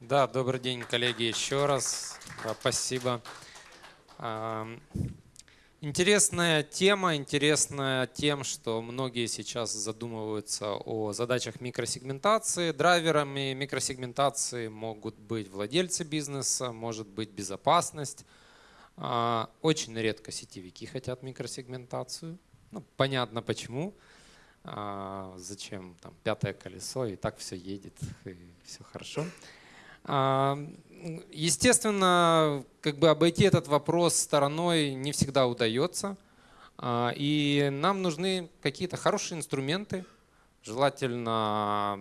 Да, добрый день, коллеги, еще раз. Спасибо. Интересная тема, интересная тем, что многие сейчас задумываются о задачах микросегментации. Драйверами микросегментации могут быть владельцы бизнеса, может быть безопасность. А, очень редко сетевики хотят микросегментацию. Ну, понятно почему. А, зачем там пятое колесо, и так все едет, и все хорошо. А, Естественно, как бы обойти этот вопрос стороной не всегда удается. А, и нам нужны какие-то хорошие инструменты, желательно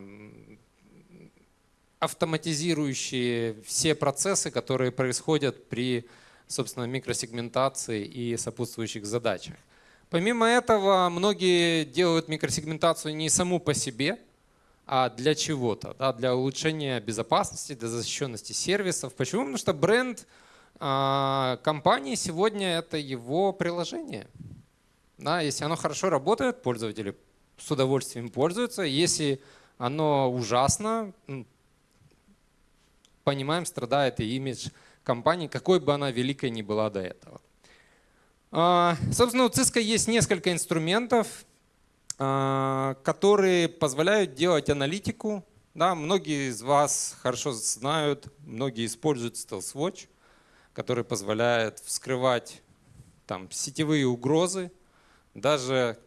автоматизирующие все процессы, которые происходят при собственно, микросегментации и сопутствующих задачах. Помимо этого, многие делают микросегментацию не саму по себе, а для чего-то, да, для улучшения безопасности, для защищенности сервисов. Почему? Потому что бренд а, компании сегодня это его приложение. Да, если оно хорошо работает, пользователи с удовольствием пользуются. Если оно ужасно, понимаем, страдает и имидж компании, какой бы она великой ни была до этого. А, собственно, у Cisco есть несколько инструментов, которые позволяют делать аналитику. Да, многие из вас хорошо знают, многие используют Stealth Watch, который позволяет вскрывать там, сетевые угрозы даже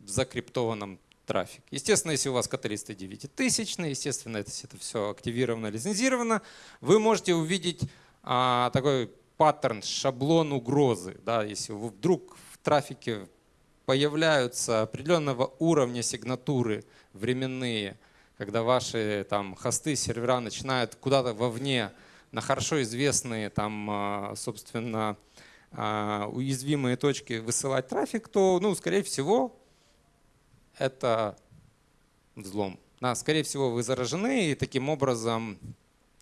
в закриптованном трафике. Естественно, если у вас каталисты 9000, естественно, это, это все активировано, лицензировано, вы можете увидеть а, такой паттерн, шаблон угрозы. Да, если вдруг в трафике появляются определенного уровня сигнатуры временные, когда ваши там хосты, сервера начинают куда-то вовне на хорошо известные там, а, собственно, а, уязвимые точки высылать трафик, то, ну, скорее всего, это взлом. Да, скорее всего, вы заражены и таким образом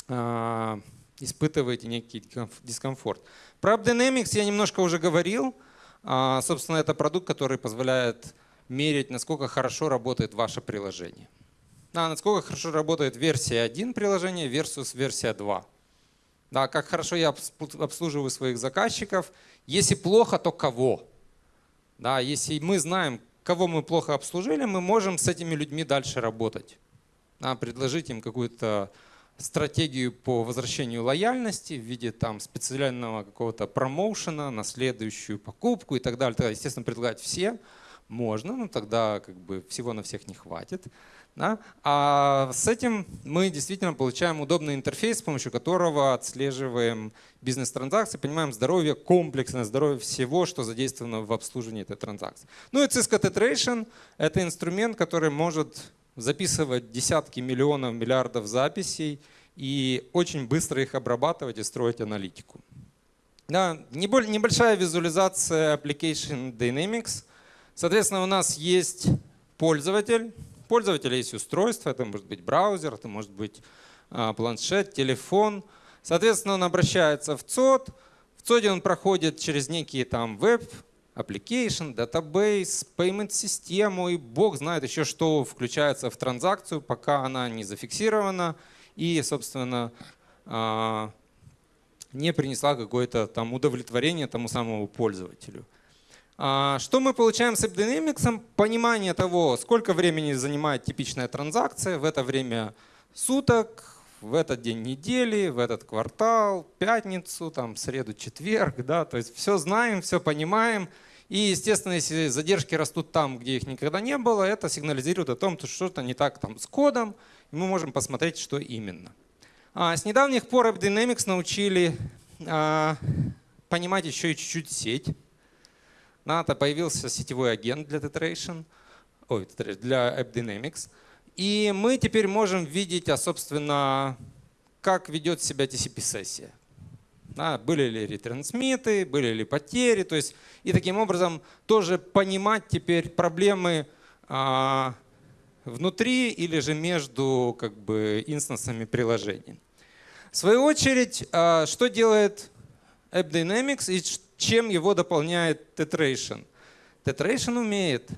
э, испытываете некий дискомфорт. Про AppDynamics я немножко уже говорил. А, собственно, это продукт, который позволяет мерить, насколько хорошо работает ваше приложение. Да, насколько хорошо работает версия 1 приложения versus версия 2. Да, как хорошо я обслуживаю своих заказчиков. Если плохо, то кого? Да, если мы знаем, кого мы плохо обслужили, мы можем с этими людьми дальше работать. Да, предложить им какую-то стратегию по возвращению лояльности в виде там специального какого-то промоушена на следующую покупку и так далее. Тогда, естественно, предлагать все можно, но тогда как бы всего на всех не хватит. Да? А с этим мы действительно получаем удобный интерфейс, с помощью которого отслеживаем бизнес-транзакции, понимаем здоровье, комплексное здоровье всего, что задействовано в обслуживании этой транзакции. Ну и Cisco Tetration — это инструмент, который может записывать десятки миллионов, миллиардов записей и очень быстро их обрабатывать и строить аналитику. Да, небольшая визуализация Application Dynamics. Соответственно, у нас есть пользователь. У пользователя есть устройство, это может быть браузер, это может быть а, планшет, телефон. Соответственно, он обращается в ЦОД. В ЦОДе он проходит через некие там веб application, database, payment систему и бог знает еще что включается в транзакцию, пока она не зафиксирована и, собственно, а, не принесла какое-то там удовлетворение тому самому пользователю. А, что мы получаем с AppDynamics? Понимание того, сколько времени занимает типичная транзакция в это время суток, в этот день недели, в этот квартал, пятницу, там, среду, четверг. Да? То есть все знаем, все понимаем. И, естественно, если задержки растут там, где их никогда не было, это сигнализирует о том, что что-то не так там с кодом, и мы можем посмотреть, что именно. А, с недавних пор AppDynamics научили а, понимать еще и чуть-чуть сеть. НАТО появился сетевой агент для Tetration, ой, для AppDynamics. И мы теперь можем видеть, а, собственно, как ведет себя TCP-сессия. Да, были ли ретрансмиты, были ли потери. То есть, и таким образом тоже понимать теперь проблемы а, внутри или же между как бы, инстансами приложений. В свою очередь, а, что делает AppDynamics и чем его дополняет Tetration? Tetration умеет,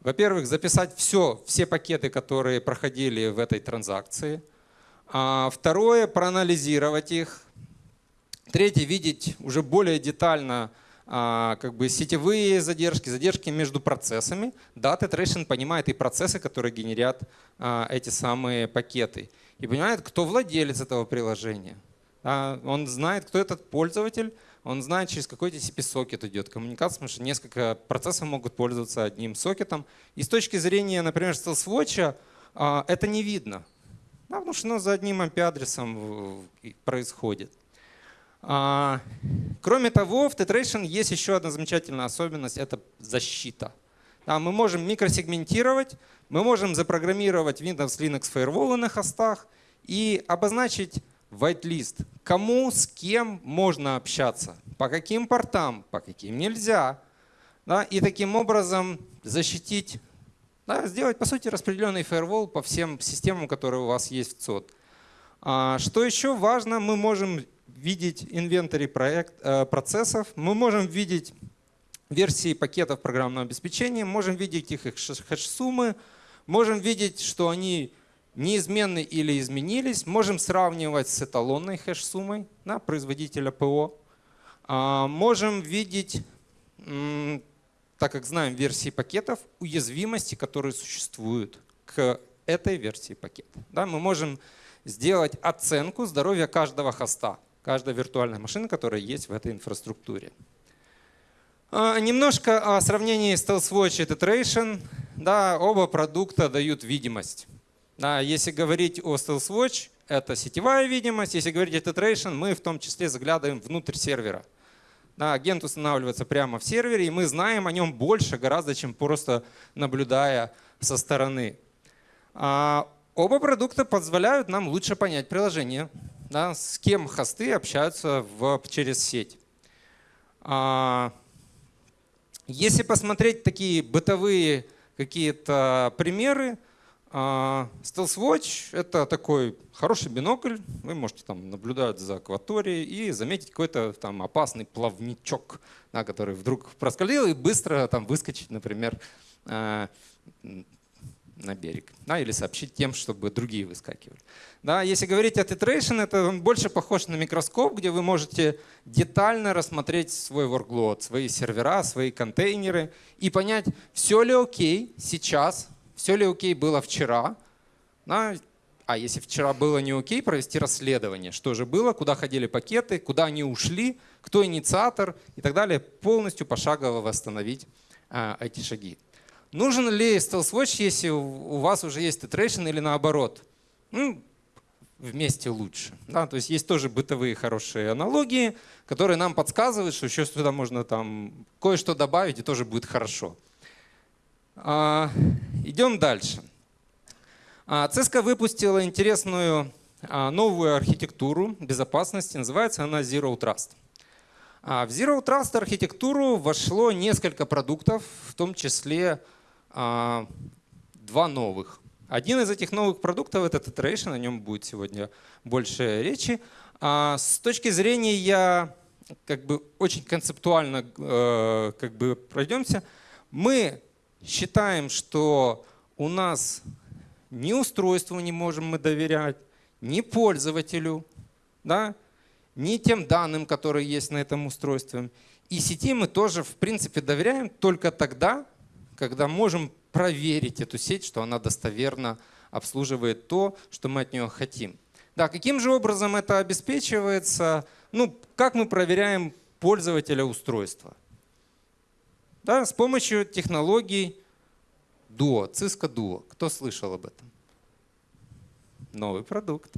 во-первых, записать все, все пакеты, которые проходили в этой транзакции – А второе, проанализировать их. Третье, видеть уже более детально а, как бы сетевые задержки, задержки между процессами. Data Tracing понимает и процессы, которые генерят а, эти самые пакеты. И понимает, кто владелец этого приложения. Он знает, кто этот пользователь, он знает, через какой TCP-сокет идет коммуникация, потому что несколько процессов могут пользоваться одним сокетом. И с точки зрения, например, StealthWatch, это не видно. Потому что оно за одним IP-адресом происходит. А, кроме того, в Tetration есть еще одна замечательная особенность — это защита. Да, мы можем микросегментировать, мы можем запрограммировать Windows Linux Firewall на хостах и обозначить whitelist, кому, с кем можно общаться, по каким портам, по каким нельзя. Да, и таким образом защитить, да, сделать, по сути, распределенный firewall по всем системам, которые у вас есть в ЦОД. А, что еще важно, мы можем видеть инвентарь проект, э, процессов, мы можем видеть версии пакетов программного обеспечения, можем видеть их, хэш-суммы, можем видеть, что они неизменны или изменились, можем сравнивать с эталонной хэш-суммой да, производителя ПО, а, можем видеть, так как знаем версии пакетов, уязвимости, которые существуют к этой версии пакета. Да, мы можем сделать оценку здоровья каждого хоста каждая виртуальная машина, которая есть в этой инфраструктуре. А, немножко о сравнении StealthWatch и Tetration. Да, оба продукта дают видимость. Да, если говорить о StealthWatch, это сетевая видимость. Если говорить о Tetration, мы в том числе заглядываем внутрь сервера. Да, агент устанавливается прямо в сервере, и мы знаем о нем больше гораздо, чем просто наблюдая со стороны. А, оба продукта позволяют нам лучше понять приложение, да, с кем хосты общаются в, через сеть. А, если посмотреть такие бытовые какие-то примеры, а, Stealth Watch — это такой хороший бинокль. Вы можете там наблюдать за акваторией и заметить какой-то там опасный плавничок, да, который вдруг проскользил и быстро там выскочить, например, а, на берег. Да, или сообщить тем, чтобы другие выскакивали. Да, если говорить о titration, это он больше похож на микроскоп, где вы можете детально рассмотреть свой workload, свои сервера, свои контейнеры и понять, все ли окей сейчас, все ли окей было вчера. Да, а если вчера было не окей, провести расследование, что же было, куда ходили пакеты, куда они ушли, кто инициатор и так далее, полностью пошагово восстановить а, эти шаги. Нужен ли Stealth Watch, если у вас уже есть титрейшн или наоборот? Ну, вместе лучше. Да? То есть есть тоже бытовые хорошие аналогии, которые нам подсказывают, что еще сюда можно там кое-что добавить, и тоже будет хорошо. А, идем дальше. А, Cisco выпустила интересную а, новую архитектуру безопасности, называется она Zero Trust. А в Zero Trust архитектуру вошло несколько продуктов, в том числе два новых. Один из этих новых продуктов — это Tetration, о нем будет сегодня больше речи. А, с точки зрения я как бы очень концептуально э, как бы пройдемся. Мы считаем, что у нас ни устройству не можем мы доверять, ни пользователю, да, ни тем данным, которые есть на этом устройстве. И сети мы тоже, в принципе, доверяем только тогда, когда можем проверить эту сеть, что она достоверно обслуживает то, что мы от нее хотим. Да, каким же образом это обеспечивается? Ну, как мы проверяем пользователя устройства? Да, с помощью технологий Duo, Cisco Duo. Кто слышал об этом? Новый продукт.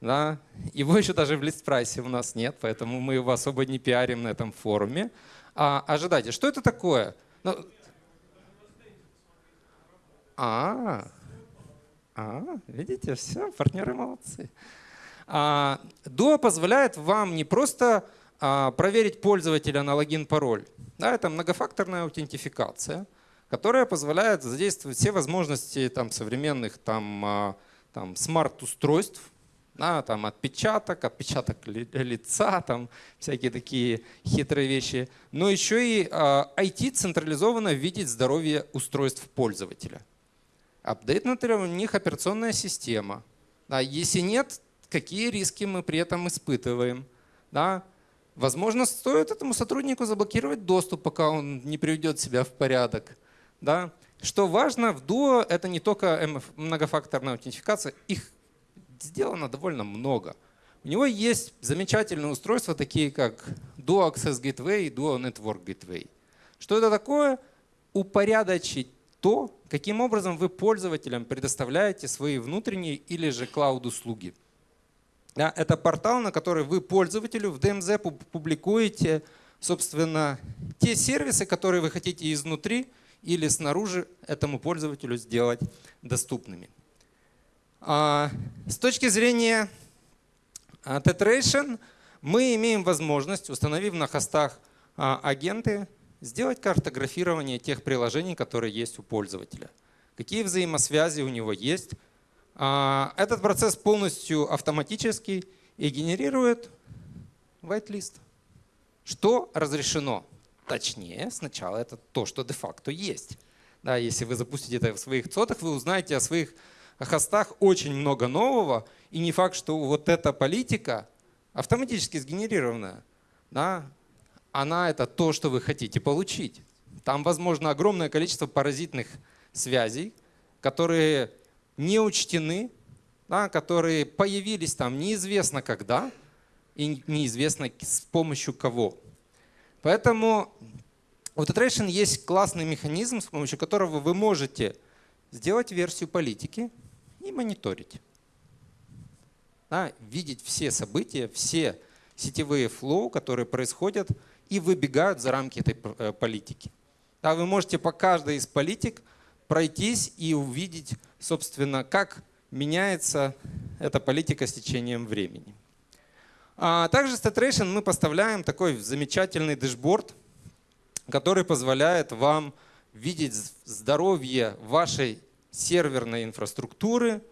Да. Его еще даже в лист-прайсе у нас нет, поэтому мы его особо не пиарим на этом форуме. А, ожидайте, что это такое? Ну, а, а, видите, все, партнеры молодцы. А, Duo позволяет вам не просто а, проверить пользователя на логин-пароль. Да, это многофакторная аутентификация, которая позволяет задействовать все возможности там, современных там, а, там, смарт-устройств, да, там отпечаток, отпечаток лица, там всякие такие хитрые вещи. Но еще и IT централизованно видеть здоровье устройств пользователя. Апдейтнута ли у них операционная система? А если нет, какие риски мы при этом испытываем. Да? Возможно, стоит этому сотруднику заблокировать доступ, пока он не приведет себя в порядок. Да? Что важно, в Duo это не только многофакторная аутентификация, их сделано довольно много. У него есть замечательные устройства, такие как Duo Access Gateway и Duo Network Gateway. Что это такое? Упорядочить то, каким образом вы пользователям предоставляете свои внутренние или же клауд-услуги. Да, это портал, на который вы пользователю в DMZ публикуете, собственно, те сервисы, которые вы хотите изнутри или снаружи этому пользователю сделать доступными. А, с точки зрения а, Tetration мы имеем возможность, установив на хостах а, агенты, сделать картографирование тех приложений, которые есть у пользователя. Какие взаимосвязи у него есть. Этот процесс полностью автоматический и генерирует whitelist. Что разрешено? Точнее, сначала это то, что де-факто есть. Да, если вы запустите это в своих цотах, вы узнаете о своих хостах очень много нового, и не факт, что вот эта политика автоматически сгенерированная, да, она это то, что вы хотите получить. Там, возможно, огромное количество паразитных связей, которые не учтены, да, которые появились там неизвестно когда и неизвестно с помощью кого. Поэтому у Tetration есть классный механизм, с помощью которого вы можете сделать версию политики, и мониторить. Да, видеть все события, все сетевые флоу, которые происходят и выбегают за рамки этой э, политики. Да, вы можете по каждой из политик пройтись и увидеть, собственно, как меняется эта политика с течением времени. А также с Tetration мы поставляем такой замечательный дэшборд, который позволяет вам видеть здоровье вашей серверной инфраструктуры,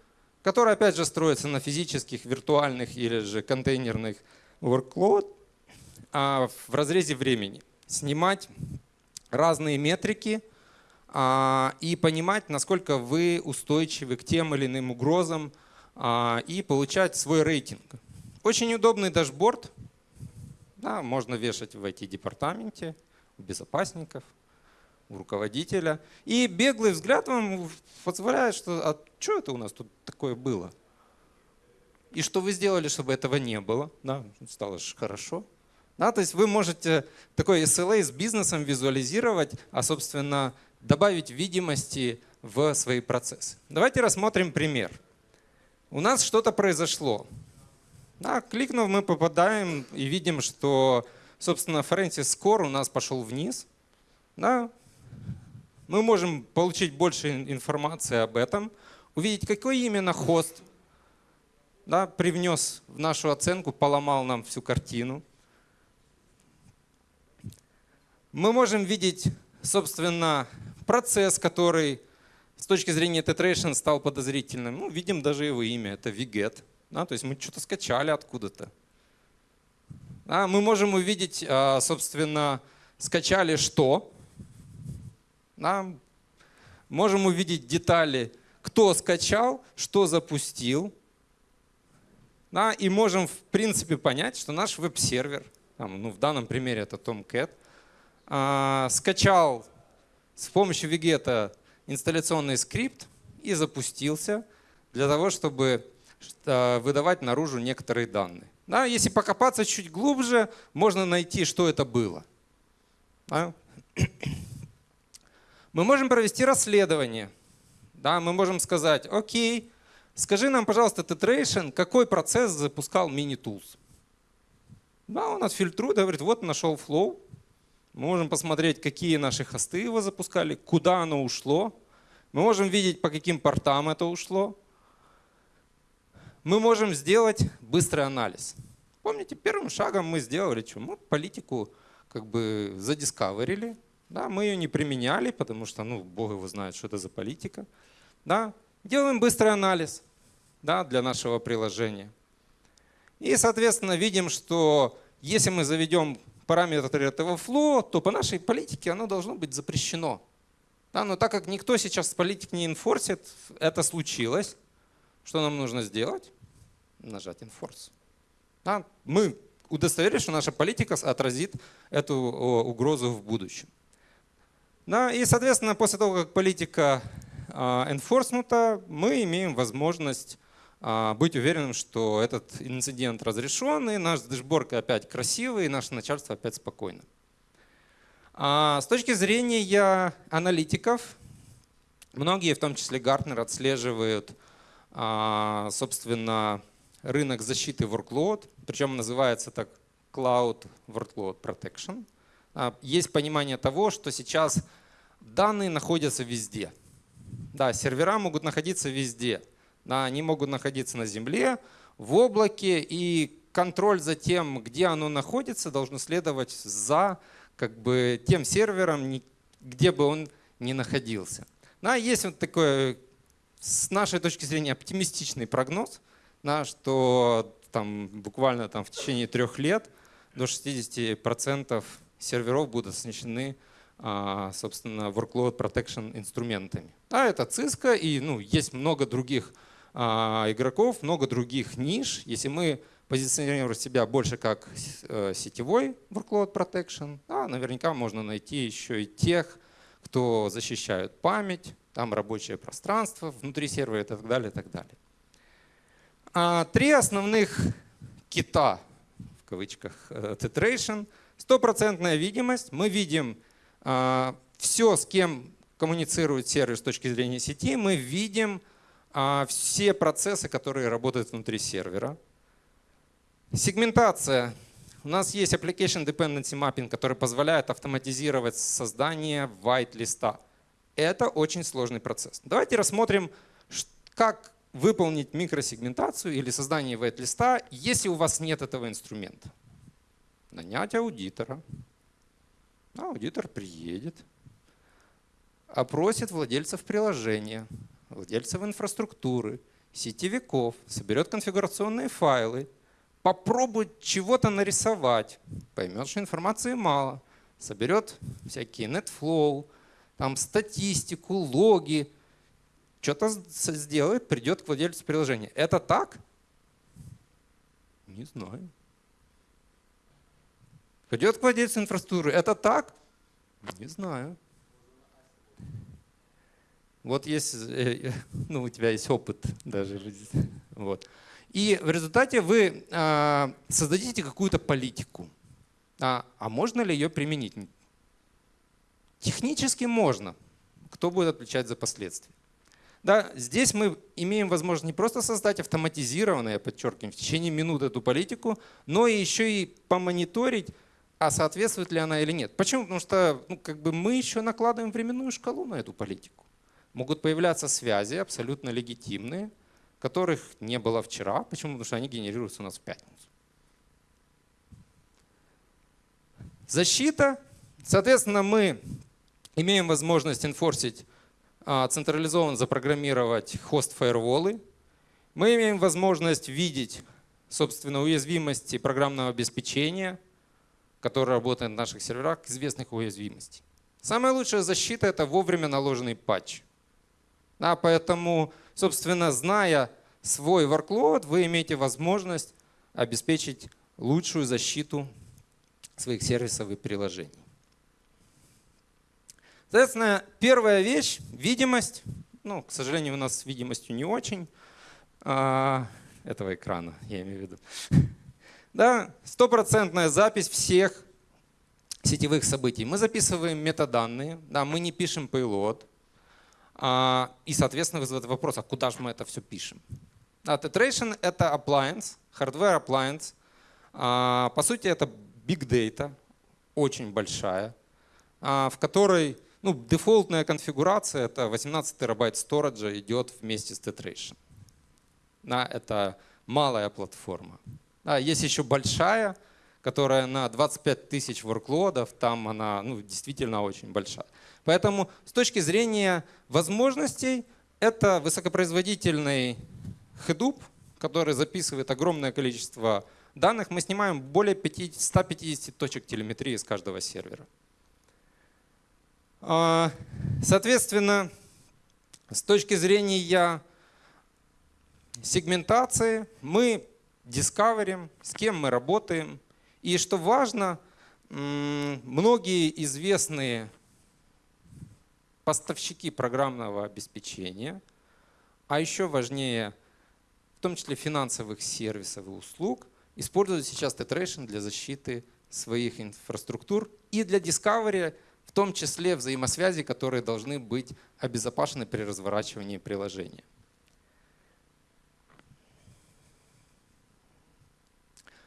которая опять же строится на физических, виртуальных или же контейнерных workload, а в разрезе времени. Снимать разные метрики а, и понимать, насколько вы устойчивы к тем или иным угрозам а, и получать свой рейтинг. Очень удобный дашборд. Да, можно вешать в IT-департаменте, у безопасников, у руководителя. И беглый взгляд вам позволяет, что а что это у нас тут такое было? И что вы сделали, чтобы этого не было? Да, стало же хорошо. Да, то есть вы можете такой SLA с бизнесом визуализировать, а собственно добавить видимости в свои процессы. Давайте рассмотрим пример. У нас что-то произошло. Да, кликнув, мы попадаем и видим, что, собственно, Francis Score у нас пошел вниз. Да, мы можем получить больше информации об этом, увидеть, какой именно хост да, привнес в нашу оценку, поломал нам всю картину. Мы можем видеть, собственно, процесс, который с точки зрения Tetration стал подозрительным. Ну, видим даже его имя, это Viget. Да, то есть мы что-то скачали откуда-то. Да, мы можем увидеть, а, собственно, скачали что, да? Можем увидеть детали, кто скачал, что запустил. Да? И можем, в принципе, понять, что наш веб-сервер, ну, в данном примере это Tomcat, а, скачал с помощью Вигета инсталляционный скрипт и запустился для того, чтобы выдавать наружу некоторые данные. Да, если покопаться чуть глубже, можно найти, что это было. Да? Мы можем провести расследование. Да, мы можем сказать, окей, скажи нам, пожалуйста, Tetration, какой процесс запускал mini-tools. Да, он нас фильтрует, говорит, вот нашел flow. Мы можем посмотреть, какие наши хосты его запускали, куда оно ушло. Мы можем видеть, по каким портам это ушло. Мы можем сделать быстрый анализ. Помните, первым шагом мы сделали что? Мы политику как бы задискаверили, да, мы ее не применяли, потому что ну, Бог его знает, что это за политика. Да. Делаем быстрый анализ да, для нашего приложения. И, соответственно, видим, что если мы заведем параметры этого flow, то по нашей политике оно должно быть запрещено. Да, но так как никто сейчас политик не инфорсит, это случилось. Что нам нужно сделать? нажать Enforce. Да, мы удостоверились, что наша политика отразит эту угрозу в будущем. Да, и, соответственно, после того, как политика enforcement, мы имеем возможность а, быть уверенным, что этот инцидент разрешен, и наш дэшборд опять красивый, и наше начальство опять спокойно. А, с точки зрения аналитиков, многие, в том числе Гартнер, отслеживают, а, собственно, рынок защиты workload, причем называется так Cloud Workload Protection. Есть понимание того, что сейчас данные находятся везде. Да, сервера могут находиться везде. Они могут находиться на земле, в облаке, и контроль за тем, где оно находится, должен следовать за как бы, тем сервером, где бы он ни находился. Да, есть вот такой, с нашей точки зрения, оптимистичный прогноз, да, что там, буквально там, в течение трех лет до 60% серверов будут оснащены а, собственно, workload protection инструментами. А это Cisco, и ну, есть много других игроков, много других ниш. Если мы позиционируем себя больше как э, сетевой workload protection, да, наверняка можно найти еще и тех, кто защищают память, там рабочее пространство внутри сервера и так далее. И так далее. А, три основных кита, в кавычках, э, titration. Стопроцентная видимость. Мы видим а, все, с кем коммуницирует сервис с точки зрения сети, мы видим а, все процессы, которые работают внутри сервера. Сегментация. У нас есть Application Dependency Mapping, который позволяет автоматизировать создание white листа. Это очень сложный процесс. Давайте рассмотрим, как выполнить микросегментацию или создание white листа, если у вас нет этого инструмента. Нанять аудитора, Аудитор приедет, опросит владельцев приложения, владельцев инфраструктуры, сетевиков, соберет конфигурационные файлы, попробует чего-то нарисовать, поймет, что информации мало, соберет всякие NetFlow, там статистику, логи, что-то сделает, придет к владельцу приложения. Это так? Не знаю. Пойдет к владельцу инфраструктуры. Это так? Не знаю. Вот есть, э, ну, у тебя есть опыт даже. Вот. И в результате вы а, создадите какую-то политику. А, а можно ли ее применить? Технически можно. Кто будет отвечать за последствия? Да, здесь мы имеем возможность не просто создать автоматизированную, я подчеркиваю, в течение минут эту политику, но еще и помониторить, а соответствует ли она или нет. Почему? Потому что ну, как бы мы еще накладываем временную шкалу на эту политику. Могут появляться связи абсолютно легитимные, которых не было вчера. Почему? Потому что они генерируются у нас в пятницу. Защита. Соответственно, мы имеем возможность инфорсить, а, централизованно запрограммировать хост-фаерволы. Мы имеем возможность видеть, собственно, уязвимости программного обеспечения – который работает на наших серверах, известных уязвимостей. Самая лучшая защита — это вовремя наложенный патч. Да, поэтому, собственно, зная свой workload, вы имеете возможность обеспечить лучшую защиту своих сервисов и приложений. Соответственно, первая вещь — видимость. Ну, к сожалению, у нас с видимостью не очень. А, этого экрана, я имею в виду. Да, стопроцентная запись всех сетевых событий. Мы записываем метаданные, да, мы не пишем payload. А, и, соответственно, вызывает вопрос, а куда же мы это все пишем? Да, Tetration — это appliance, hardware appliance. А, по сути, это big data, очень большая, а, в которой ну, дефолтная конфигурация — это 18 терабайт сториджа идет вместе с Tetration. Да, это малая платформа. А, есть еще большая, которая на 25 тысяч ворклодов, там она ну, действительно очень большая. Поэтому с точки зрения возможностей, это высокопроизводительный Hadoop, который записывает огромное количество данных. Мы снимаем более 50, 150 точек телеметрии с каждого сервера. А, соответственно, с точки зрения сегментации мы дискаверим, с кем мы работаем. И что важно, многие известные поставщики программного обеспечения, а еще важнее, в том числе финансовых сервисов и услуг, используют сейчас Tetration для защиты своих инфраструктур и для Discovery, в том числе взаимосвязи, которые должны быть обезопасены при разворачивании приложения.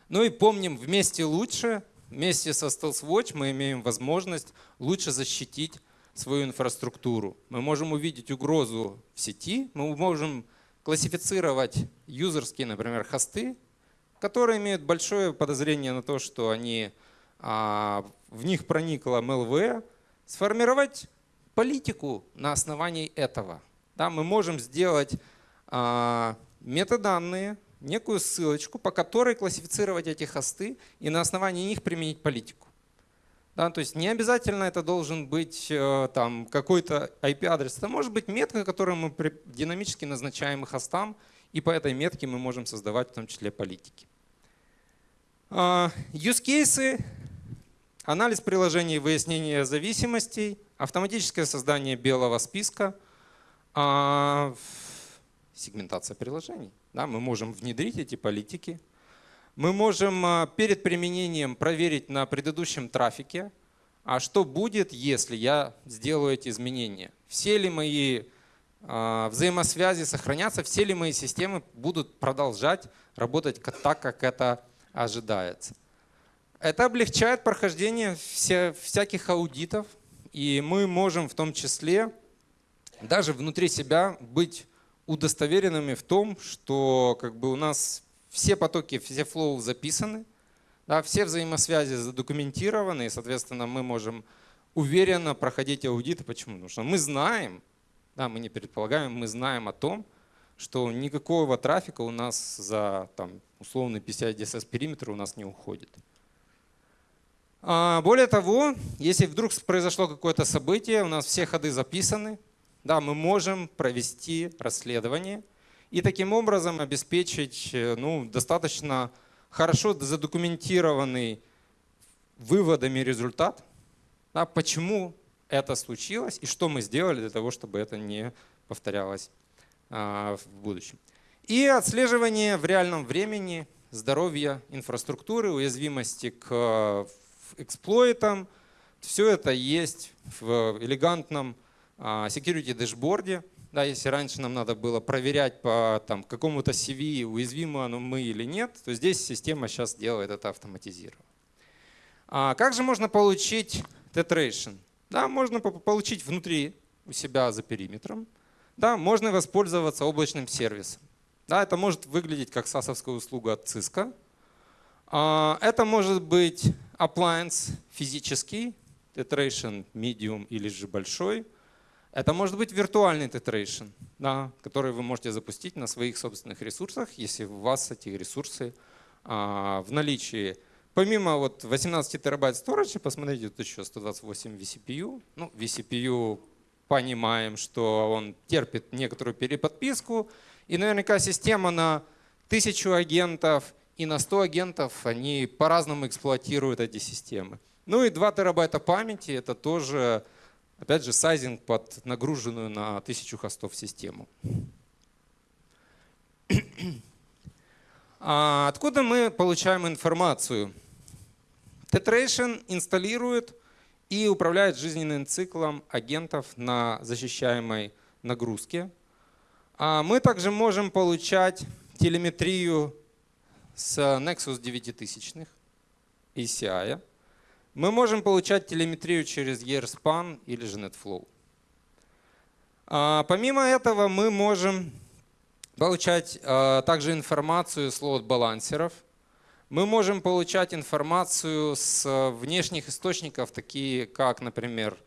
Ну и помним, вместе лучше, вместе со Stealth Watch мы имеем возможность лучше защитить свою инфраструктуру. Мы можем увидеть угрозу в сети, мы можем классифицировать юзерские, например, хосты, которые имеют большое подозрение на то, что они, а, в них проникло МЛВ, сформировать политику на основании этого. Да, мы можем сделать а, метаданные, некую ссылочку, по которой классифицировать эти хосты и на основании них применить политику. Да, то есть не обязательно это должен быть э, там какой-то IP-адрес. Это может быть метка, которую мы динамически назначаем хостам, и по этой метке мы можем создавать в том числе политики. А, use cases, анализ приложений, выяснение зависимостей, автоматическое создание белого списка, а, сегментация приложений. Да, мы можем внедрить эти политики, мы можем а, перед применением проверить на предыдущем трафике, а что будет, если я сделаю эти изменения. Все ли мои а, взаимосвязи сохранятся, все ли мои системы будут продолжать работать так, как это ожидается. Это облегчает прохождение всяких аудитов, и мы можем в том числе даже внутри себя быть удостоверенными в том, что как бы у нас все потоки, все флоу записаны, да, все взаимосвязи задокументированы, и, соответственно, мы можем уверенно проходить аудиты. Почему? Потому что мы знаем, да, мы не предполагаем, мы знаем о том, что никакого трафика у нас за там, условный PCI DSS периметр у нас не уходит. А, более того, если вдруг произошло какое-то событие, у нас все ходы записаны, да, мы можем провести расследование и таким образом обеспечить э, ну, достаточно хорошо задокументированный выводами результат, да, почему это случилось и что мы сделали для того, чтобы это не повторялось а, в будущем. И отслеживание в реальном времени здоровья инфраструктуры, уязвимости к эксплойтам. Все это есть в элегантном а, security дэшборде. Да, если раньше нам надо было проверять по там, какому-то CV, уязвимо оно мы или нет, то здесь система сейчас делает это автоматизированно. А как же можно получить Tetration? Да, можно получить внутри у себя за периметром. Да, можно воспользоваться облачным сервисом. Да, это может выглядеть как сасовская услуга от Cisco. А, это может быть appliance физический, Tetration medium или же большой – это может быть виртуальный тетрейшн, да, который вы можете запустить на своих собственных ресурсах, если у вас эти ресурсы а, в наличии. Помимо вот 18 терабайт storage, посмотрите, тут еще 128 vCPU. Ну, vCPU понимаем, что он терпит некоторую переподписку. И наверняка система на 1000 агентов и на 100 агентов, они по-разному эксплуатируют эти системы. Ну и 2 терабайта памяти, это тоже Опять же, сайзинг под нагруженную на 1000 хостов систему. А откуда мы получаем информацию? Tetration инсталирует и управляет жизненным циклом агентов на защищаемой нагрузке. А мы также можем получать телеметрию с Nexus 9000 ACI. Мы можем получать телеметрию через EarSpan или же NetFlow. А, помимо этого мы можем получать а, также информацию с лоуд-балансеров. Мы можем получать информацию с внешних источников, такие как, например,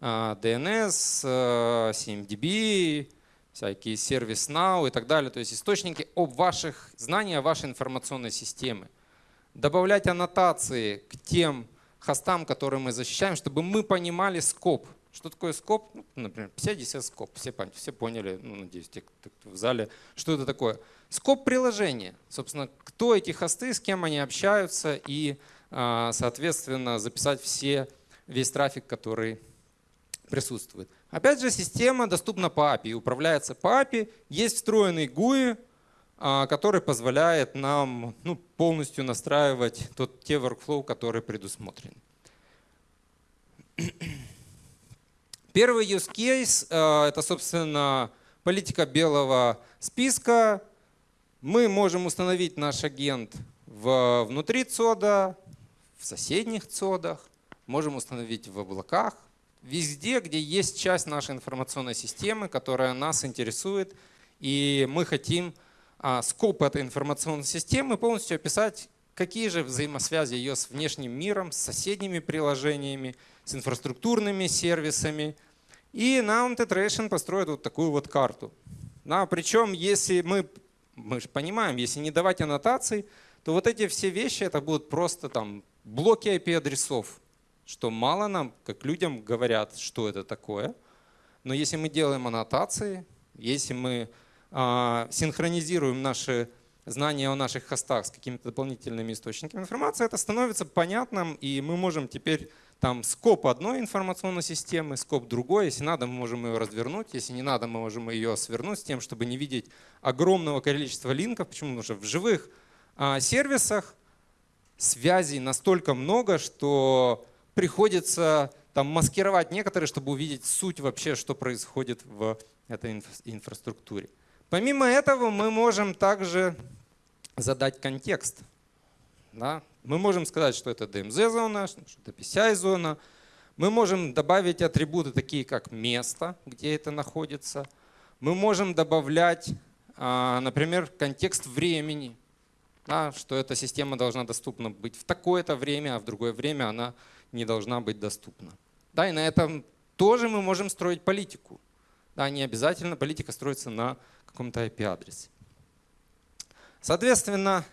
а, DNS, CMDB, всякие ServiceNow и так далее. То есть источники об ваших знаниях вашей информационной системы. Добавлять аннотации к тем хостам, которые мы защищаем, чтобы мы понимали скоп. Что такое скоп? Ну, например, 50 скоп. Все, все поняли, ну, надеюсь, те, кто в зале, что это такое. Скоп приложения. Собственно, кто эти хосты, с кем они общаются и, а, соответственно, записать все, весь трафик, который присутствует. Опять же, система доступна по API, управляется по API. Есть встроенный GUI, который позволяет нам ну, полностью настраивать тот, те workflow, которые предусмотрены. Первый use case а, — это, собственно, политика белого списка. Мы можем установить наш агент в, внутри ЦОДа, в соседних ЦОДах, можем установить в облаках, везде, где есть часть нашей информационной системы, которая нас интересует, и мы хотим а, скоп этой информационной системы полностью описать, какие же взаимосвязи ее с внешним миром, с соседними приложениями, с инфраструктурными сервисами. И нам Tetration построит вот такую вот карту. Да, причем, если мы, мы же понимаем, если не давать аннотаций, то вот эти все вещи это будут просто там блоки IP-адресов что мало нам, как людям, говорят, что это такое. Но если мы делаем аннотации, если мы синхронизируем наши знания о наших хостах с какими-то дополнительными источниками информации, это становится понятным, и мы можем теперь там скоп одной информационной системы, скоп другой. Если надо, мы можем ее развернуть. Если не надо, мы можем ее свернуть с тем, чтобы не видеть огромного количества линков. Почему? Потому что в живых а, сервисах связей настолько много, что приходится там маскировать некоторые, чтобы увидеть суть вообще, что происходит в этой инфраструктуре. Помимо этого мы можем также задать контекст. Да? Мы можем сказать, что это DMZ-зона, что это PCI-зона. Мы можем добавить атрибуты такие, как место, где это находится. Мы можем добавлять, а, например, контекст времени, да, что эта система должна доступна быть в такое-то время, а в другое время она не должна быть доступна. Да, и на этом тоже мы можем строить политику. Да, не обязательно политика строится на каком-то IP-адресе. Соответственно,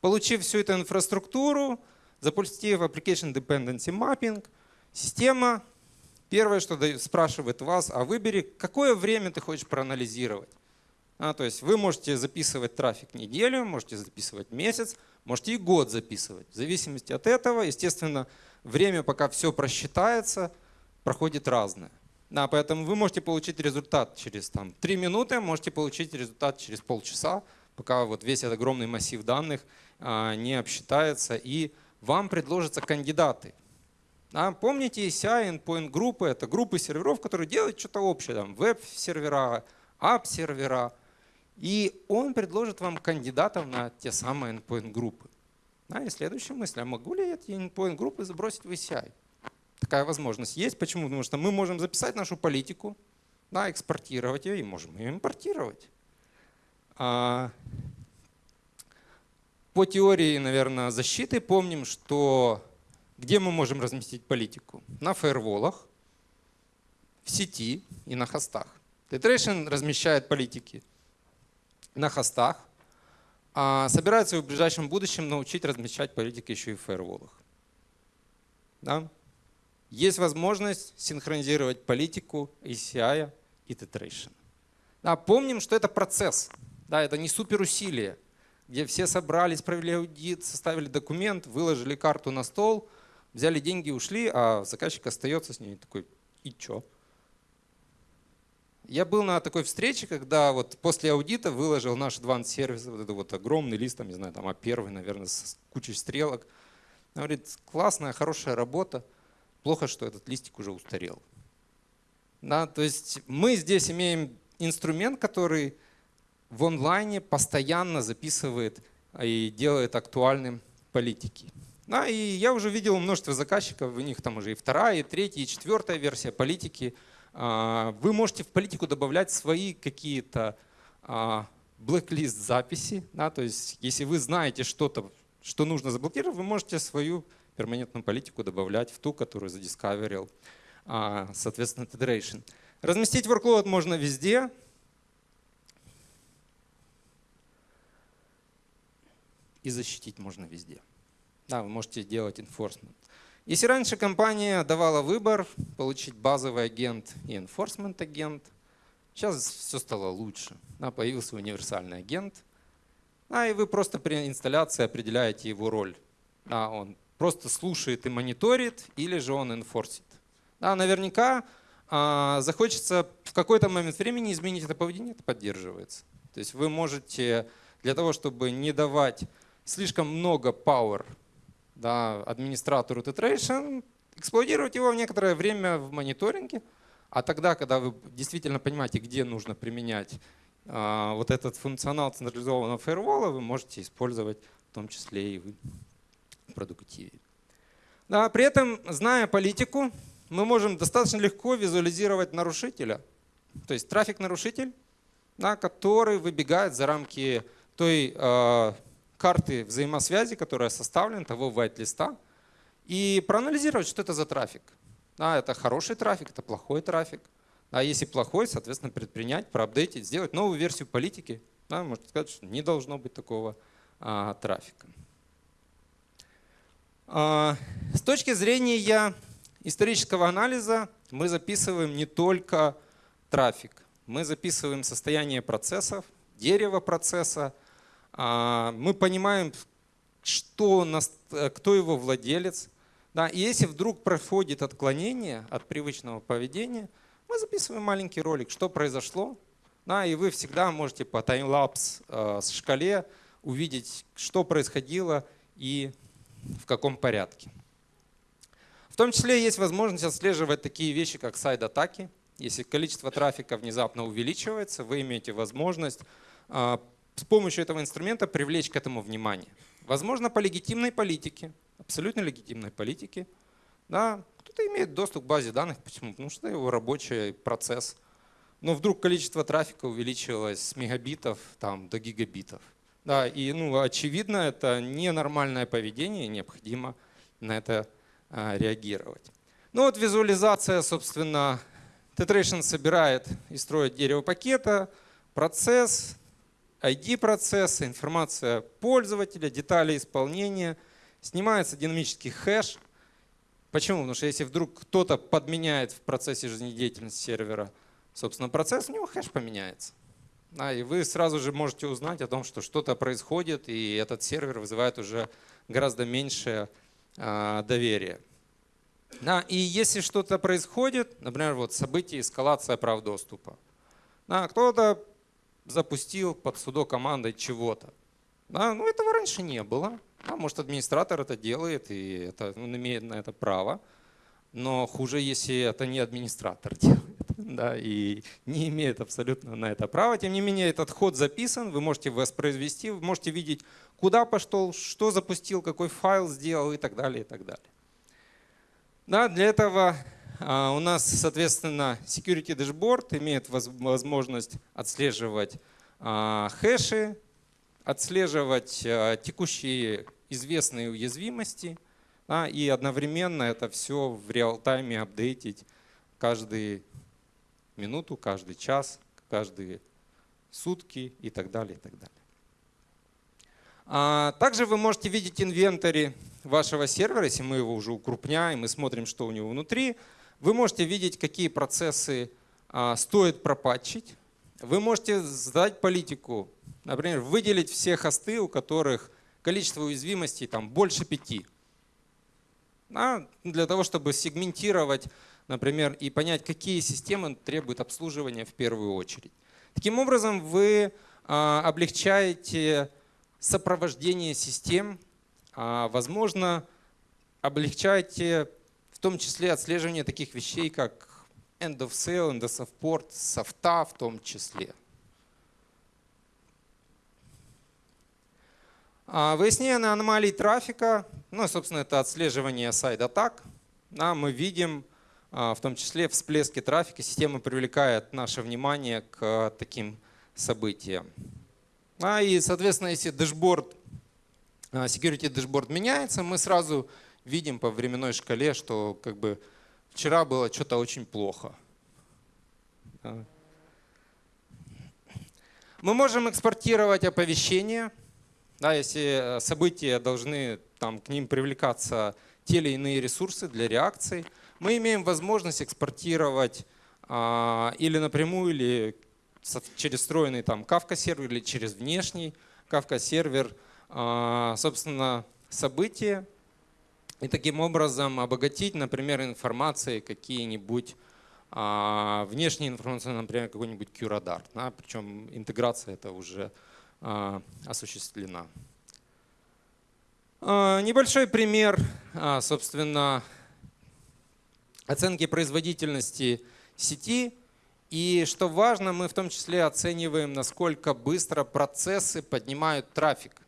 получив всю эту инфраструктуру, запустив Application Dependency Mapping, система первое, что спрашивает вас, а выбери, какое время ты хочешь проанализировать. А, то есть вы можете записывать трафик неделю, можете записывать месяц, можете и год записывать. В зависимости от этого, естественно, время, пока все просчитается, проходит разное. Да, поэтому вы можете получить результат через там, 3 минуты, можете получить результат через полчаса, пока вот весь этот огромный массив данных а, не обсчитается, и вам предложатся кандидаты. Да, помните ECI, endpoint группы, это группы серверов, которые делают что-то общее, там веб-сервера, ап-сервера, и он предложит вам кандидатов на те самые endpoint группы. Да, и следующая мысль, а могу ли эти endpoint группы забросить в ECI? Такая возможность есть. Почему? Потому что мы можем записать нашу политику, да, экспортировать ее и можем ее импортировать. А, по теории, наверное, защиты помним, что где мы можем разместить политику? На фаерволах, в сети и на хостах. Tetration размещает политики на хостах, а собирается в ближайшем будущем научить размещать политики еще и в фаерволах. Да? Есть возможность синхронизировать политику ACI и Tetration. Да, помним, что это процесс, да, это не суперусилие, где все собрались, провели аудит, составили документ, выложили карту на стол, взяли деньги, ушли, а заказчик остается с ней такой, и чё? Я был на такой встрече, когда вот после аудита выложил наш Advanced Service, вот это вот огромный лист, там, не знаю, там А1, наверное, с кучей стрелок. Он говорит, классная, хорошая работа, плохо, что этот листик уже устарел. Да, то есть мы здесь имеем инструмент, который в онлайне постоянно записывает и делает актуальным политики. Да, и я уже видел множество заказчиков, у них там уже и вторая, и третья, и четвертая версия политики – а, вы можете в политику добавлять свои какие-то блэк-лист записи. Да, то есть если вы знаете что-то, что нужно заблокировать, вы можете свою перманентную политику добавлять в ту, которую задискаверил, а, соответственно, Federation. Разместить workload можно везде. И защитить можно везде. Да, вы можете делать enforcement. Если раньше компания давала выбор получить базовый агент и enforcement агент, сейчас все стало лучше. Да, появился универсальный агент, а, и вы просто при инсталляции определяете его роль. А, он просто слушает и мониторит, или же он инфорсит. Да, наверняка а, захочется в какой-то момент времени изменить это поведение, это поддерживается. То есть вы можете для того, чтобы не давать слишком много power да, администратору Tetration, эксплуатировать его в некоторое время в мониторинге, а тогда, когда вы действительно понимаете, где нужно применять а, вот этот функционал централизованного фаервола, вы можете использовать в том числе и в продуктиве. Да, при этом, зная политику, мы можем достаточно легко визуализировать нарушителя. То есть трафик-нарушитель, да, который выбегает за рамки той э, карты взаимосвязи, которая составлена, того white-листа, и проанализировать, что это за трафик. Да, это хороший трафик, это плохой трафик. А если плохой, соответственно, предпринять, проапдейтить, сделать новую версию политики. Да, можно сказать, что не должно быть такого а, трафика. А, с точки зрения исторического анализа мы записываем не только трафик. Мы записываем состояние процессов, дерево процесса. А, мы понимаем, что, э, кто его владелец. Да, и если вдруг происходит отклонение от привычного поведения – мы записываем маленький ролик, что произошло. Да, и вы всегда можете по таймлапс э, с шкале увидеть, что происходило и в каком порядке. В том числе есть возможность отслеживать такие вещи, как сайд-атаки. Если количество трафика внезапно увеличивается, вы имеете возможность э, с помощью этого инструмента привлечь к этому внимание. Возможно, по легитимной политике, абсолютно легитимной политике, да, кто-то имеет доступ к базе данных. Почему? Потому что это его рабочий процесс. Но вдруг количество трафика увеличилось с мегабитов там, до гигабитов. Да, и ну, очевидно, это ненормальное поведение, необходимо на это а, реагировать. Ну вот визуализация, собственно, Tetration собирает и строит дерево пакета, процесс, ID процесса, информация пользователя, детали исполнения, снимается динамический хэш – Почему? Потому что если вдруг кто-то подменяет в процессе жизнедеятельности сервера, собственно, процесс, у него хэш поменяется. Да, и вы сразу же можете узнать о том, что что-то происходит, и этот сервер вызывает уже гораздо меньшее э, доверие. Да, и если что-то происходит, например, вот событие эскалация прав доступа, да, кто-то запустил под судо командой чего-то. Да, ну этого раньше не было. А может, администратор это делает, и это, он имеет на это право. Но хуже, если это не администратор делает да, и не имеет абсолютно на это права. Тем не менее, этот ход записан, вы можете воспроизвести, вы можете видеть, куда пошел, что запустил, какой файл сделал и так далее. И так далее. Да, для этого а, у нас, соответственно, Security Dashboard имеет возможность отслеживать а, хэши, отслеживать э, текущие известные уязвимости да, и одновременно это все в реал-тайме апдейтить каждую минуту, каждый час, каждые сутки и так далее. И так далее. А также вы можете видеть инвентарь вашего сервера, если мы его уже укрупняем и смотрим, что у него внутри. Вы можете видеть, какие процессы а, стоит пропатчить. Вы можете задать политику Например, выделить все хосты, у которых количество уязвимостей там, больше пяти. А для того, чтобы сегментировать, например, и понять, какие системы требуют обслуживания в первую очередь. Таким образом, вы а, облегчаете сопровождение систем, а, возможно, облегчаете в том числе отслеживание таких вещей, как end of sale, end of support, софта в том числе. А, выяснение аномалий трафика, ну, собственно, это отслеживание сайт-атак. Да, мы видим в том числе всплески трафика. Система привлекает наше внимание к таким событиям. А, и, соответственно, если дашборд, а, security дашборд меняется, мы сразу видим по временной шкале, что как бы вчера было что-то очень плохо. Мы можем экспортировать оповещения да, если э, события должны там, к ним привлекаться те или иные ресурсы для реакции, мы имеем возможность экспортировать а, или напрямую, или через встроенный там Kafka сервер, или через внешний Kafka сервер, собственно, события и таким образом обогатить, например, информацией какие-нибудь а, внешние информации, например, какой-нибудь QRadar. Да, причем интеграция это уже а, осуществлена. А, небольшой пример, а, собственно, оценки производительности сети. И что важно, мы в том числе оцениваем, насколько быстро процессы поднимают трафик.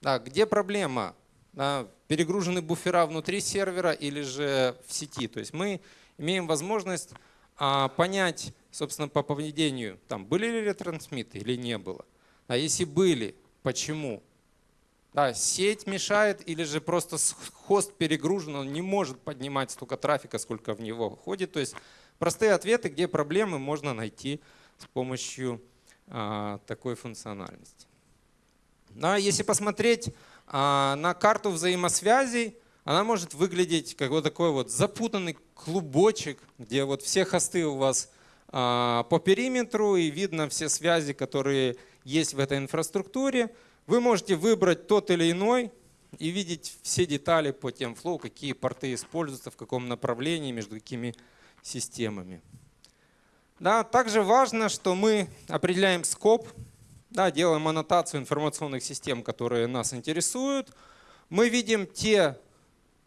Да, где проблема? Да, перегружены буфера внутри сервера или же в сети. То есть мы имеем возможность а, понять, собственно, по поведению, там, были ли ретрансмиты или не было. А если были, почему? Да, сеть мешает или же просто хост перегружен, он не может поднимать столько трафика, сколько в него входит. То есть простые ответы, где проблемы можно найти с помощью а, такой функциональности. Да, если посмотреть а, на карту взаимосвязей, она может выглядеть как вот такой вот запутанный клубочек, где вот все хосты у вас а, по периметру и видно все связи, которые есть в этой инфраструктуре. Вы можете выбрать тот или иной и видеть все детали по флоу, какие порты используются, в каком направлении, между какими системами. Да, также важно, что мы определяем скоп, да, делаем аннотацию информационных систем, которые нас интересуют. Мы видим те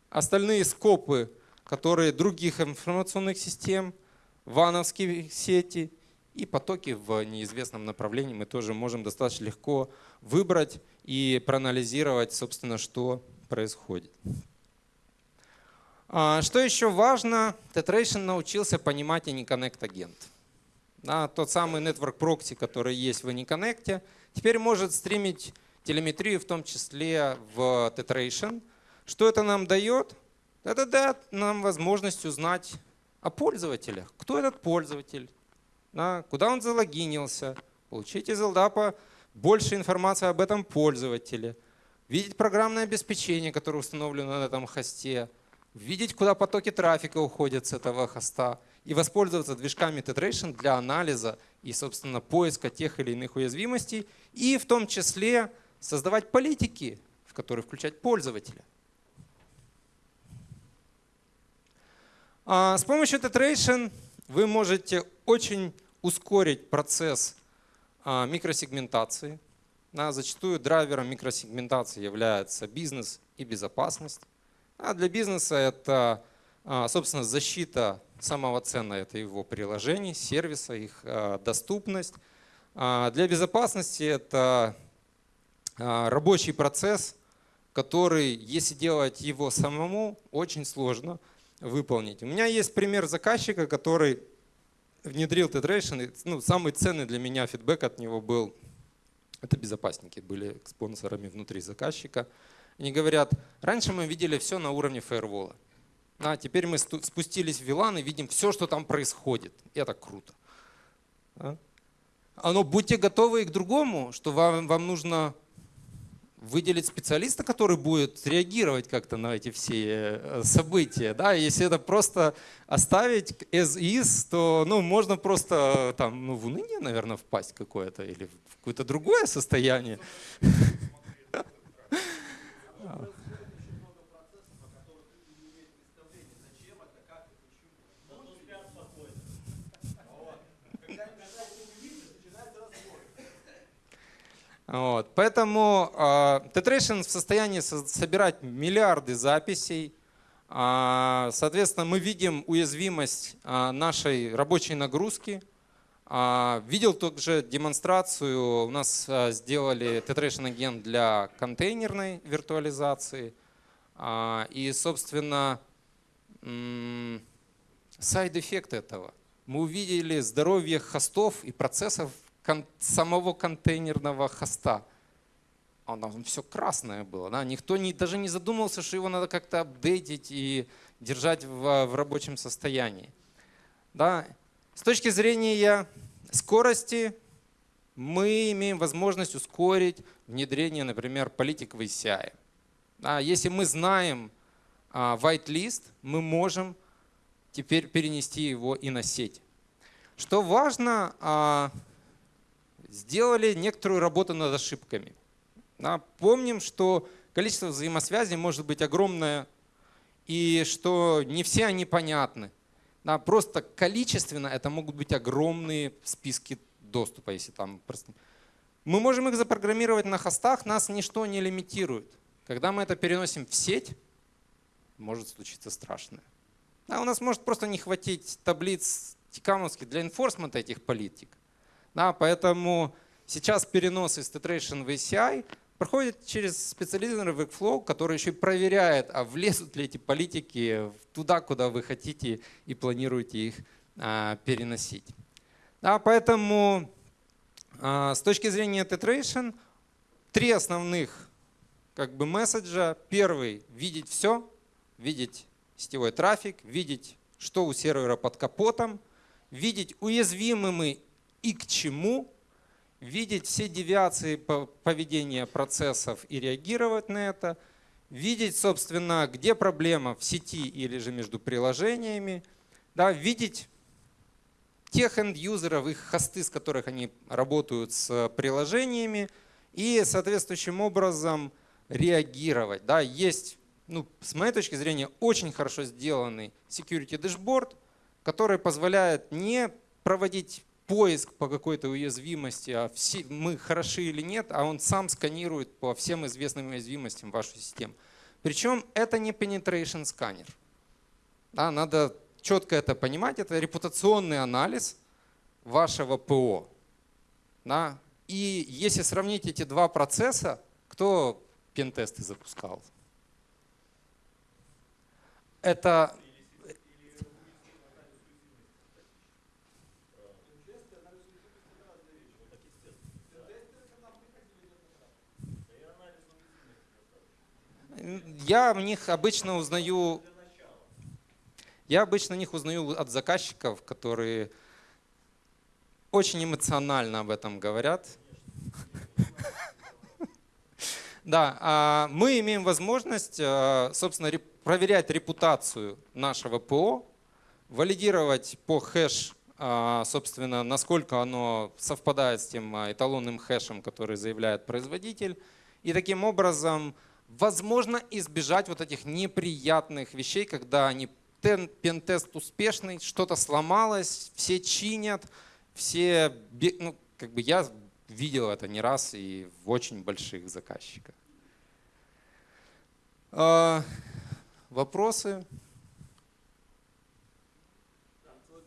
остальные скопы, которые других информационных систем, вановские сети и потоки в неизвестном направлении мы тоже можем достаточно легко выбрать и проанализировать, собственно, что происходит. А, что еще важно, Tetration научился понимать AnyConnect агент. Да, тот самый Network Proxy, который есть в AnyConnect, теперь может стримить телеметрию, в том числе в Tetration. Что это нам дает? Это дает нам возможность узнать о пользователях. Кто этот пользователь? Да, куда он залогинился? Получить из LDAP больше информации об этом пользователе. Видеть программное обеспечение, которое установлено на этом хосте. Видеть, куда потоки трафика уходят с этого хоста и воспользоваться движками Tetration для анализа и, собственно, поиска тех или иных уязвимостей, и в том числе создавать политики, в которые включать пользователя. А с помощью Tetration вы можете очень ускорить процесс а, микросегментации. Зачастую драйвером микросегментации является бизнес и безопасность. А для бизнеса это, а, собственно, защита самого ценного, это его приложений, сервиса, их а, доступность. Для безопасности это рабочий процесс, который, если делать его самому, очень сложно выполнить. У меня есть пример заказчика, который внедрил Tetration. Ну, самый ценный для меня фидбэк от него был, это безопасники были спонсорами внутри заказчика. Они говорят, раньше мы видели все на уровне фаервола. А теперь мы спустились в VLAN и видим все, что там происходит. И это круто. А? Но будьте готовы и к другому, что вам, вам нужно выделить специалиста, который будет реагировать как-то на эти все э, события. Да? Если это просто оставить as is, то ну, можно просто там, ну, в уныние, наверное, впасть какое-то или в какое-то другое состояние. Вот. Поэтому э, Tetration в состоянии собирать миллиарды записей. Э, соответственно, мы видим уязвимость э, нашей рабочей нагрузки. Э, видел также демонстрацию, у нас э, сделали Tetration агент для контейнерной виртуализации. Э, и, собственно, side-эффект этого. Мы увидели здоровье хостов и процессов кон самого контейнерного хоста. Он, там все красное было. Да? Никто не, даже не задумывался, что его надо как-то апдейтить и держать в, в рабочем состоянии. Да? С точки зрения скорости мы имеем возможность ускорить внедрение, например, политик в ACI. Да? Если мы знаем а, whitelist, мы можем теперь перенести его и на сеть. Что важно, а, сделали некоторую работу над ошибками. Да, помним, что количество взаимосвязей может быть огромное, и что не все они понятны. Просто количественно это могут быть огромные списки доступа, если там. Мы можем их запрограммировать на хостах, нас ничто не лимитирует. Когда мы это переносим в сеть, может случиться страшное. Да, у нас может просто не хватить таблиц тикамовских для инфорсмента этих политик. Да, поэтому сейчас перенос из Tetration в ACI проходит через специализированный workflow, который еще и проверяет, а влезут ли эти политики туда, куда вы хотите и планируете их а, переносить. Да, поэтому а, с точки зрения Tetration три основных как бы месседжа. Первый — видеть все, видеть сетевой трафик, видеть, что у сервера под капотом, видеть, уязвимы мы и к чему, видеть все девиации поведения процессов и реагировать на это, видеть, собственно, где проблема в сети или же между приложениями, да, видеть тех энд-юзеров, их хосты, с которых они работают с приложениями, и соответствующим образом реагировать. Да, есть, ну, с моей точки зрения, очень хорошо сделанный security dashboard, который позволяет не проводить поиск по какой-то уязвимости, а все, мы хороши или нет, а он сам сканирует по всем известным уязвимостям вашу систему. Причем это не penetration сканер. Да, надо четко это понимать. Это репутационный анализ вашего ПО. Да? И если сравнить эти два процесса, кто пентесты запускал? Это я в них обычно узнаю, я обычно них узнаю от заказчиков, которые очень эмоционально об этом говорят. Да, а мы имеем возможность, э, собственно, проверять репутацию нашего ПО, валидировать по хэш, а, собственно, насколько оно совпадает с тем а, эталонным хэшем, который заявляет производитель. И таким образом возможно избежать вот этих неприятных вещей, когда они пентест успешный, что-то сломалось, все чинят, все, ну, как бы я видел это не раз и в очень больших заказчиках. А, вопросы?